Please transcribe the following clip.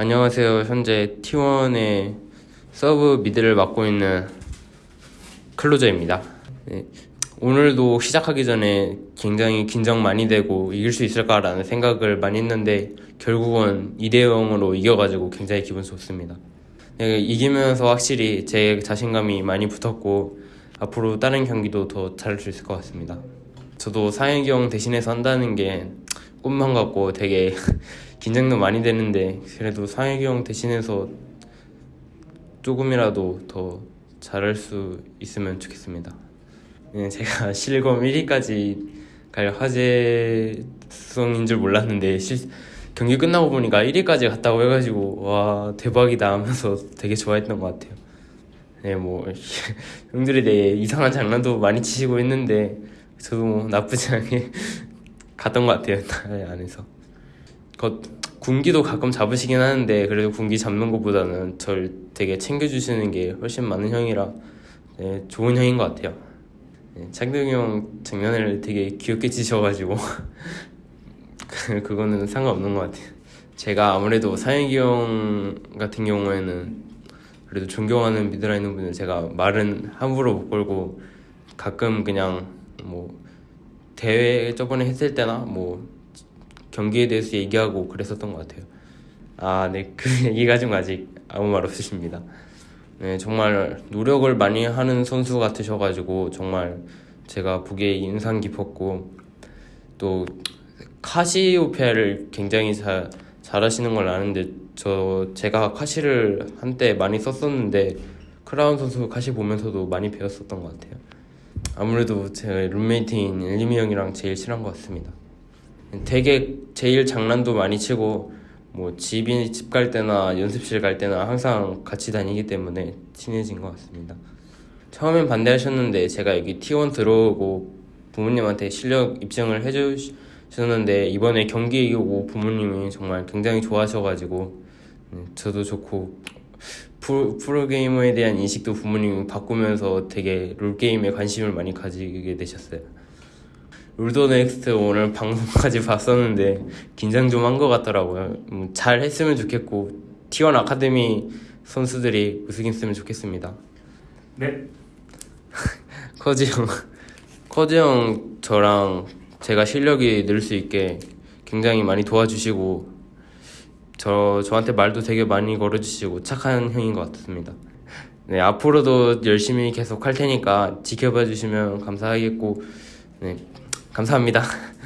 안녕하세요. 현재 T1의 sub mid를 맡고 있는 클로저입니다. 네, 오늘도 시작하기 전에 굉장히 긴장 많이 되고 이길 수 있을까라는 생각을 많이 했는데 결국은 2대 0으로 이겨가지고 굉장히 기분 좋습니다. 네, 이기면서 확실히 제 자신감이 많이 붙었고 앞으로 다른 경기도 더 잘할 수 있을 것 같습니다. 저도 형 대신해서 한다는 게 꿈만 같고 되게 긴장도 많이 되는데 그래도 사영이 형 대신해서 조금이라도 더 잘할 수 있으면 좋겠습니다. 네, 제가 실검 1위까지 갈 화제성인 줄 몰랐는데 실, 경기 끝나고 보니까 1위까지 갔다고 해가지고 와 대박이다 하면서 되게 좋아했던 것 같아요. 네, 뭐 형들에 대해 이상한 장난도 많이 치시고 했는데 저도 뭐 나쁘지 않게 갔던 것 같아요 나라의 안에서. 그 군기도 가끔 잡으시긴 하는데 그래도 군기 잡는 것보다는 절 되게 챙겨주시는 게 훨씬 많은 형이라 네, 좋은 형인 것 같아요. 네, 창동이 형 장난을 되게 귀엽게 치셔가지고 그거는 상관없는 것 같아요. 제가 아무래도 사영이 형 같은 경우에는 그래도 존경하는 미드라이너 분은 제가 말은 함부로 못 걸고 가끔 그냥 뭐 대회 저번에 했을 때나 뭐 경기에 대해서 얘기하고 그랬었던 것 같아요. 아, 네, 그 얘기 가지고 아직 아무 말 없으십니다. 네, 정말 노력을 많이 하는 선수 같으셔가지고 정말 제가 보기에 인상 깊었고 또 카시오페아를 굉장히 잘 잘하시는 걸 아는데 저 제가 카시를 한때 많이 썼었는데 크라운 선수 카시 보면서도 많이 배웠었던 것 같아요. 아무래도 제 룸메이트인 일리미 형이랑 제일 친한 것 같습니다. 되게 제일 장난도 많이 치고 뭐 집이 집 갈 때나 연습실 갈 때나 항상 같이 다니기 때문에 친해진 것 같습니다. 처음엔 반대하셨는데 제가 여기 T1 들어오고 부모님한테 실력 입증을 해주셨는데 이번에 경기 이기고 부모님이 정말 굉장히 좋아하셔가지고 음, 저도 좋고 프로, 프로 게이머에 대한 인식도 부모님이 바꾸면서 되게 롤게임에 관심을 많이 가지게 되셨어요. 롤 더 넥스트 오늘 방송까지 봤었는데 긴장 좀 한 것 같더라고요. 음, 잘 했으면 좋겠고 T1 아카데미 선수들이 우승했으면 좋겠습니다. 네. 커즈 형, 커즈 형 저랑 제가 실력이 늘 수 있게 굉장히 많이 도와주시고 저 저한테 말도 되게 많이 걸어주시고 착한 형인 것 같습니다. 네 앞으로도 열심히 계속 할 테니까 지켜봐 주시면 감사하겠고 네 감사합니다.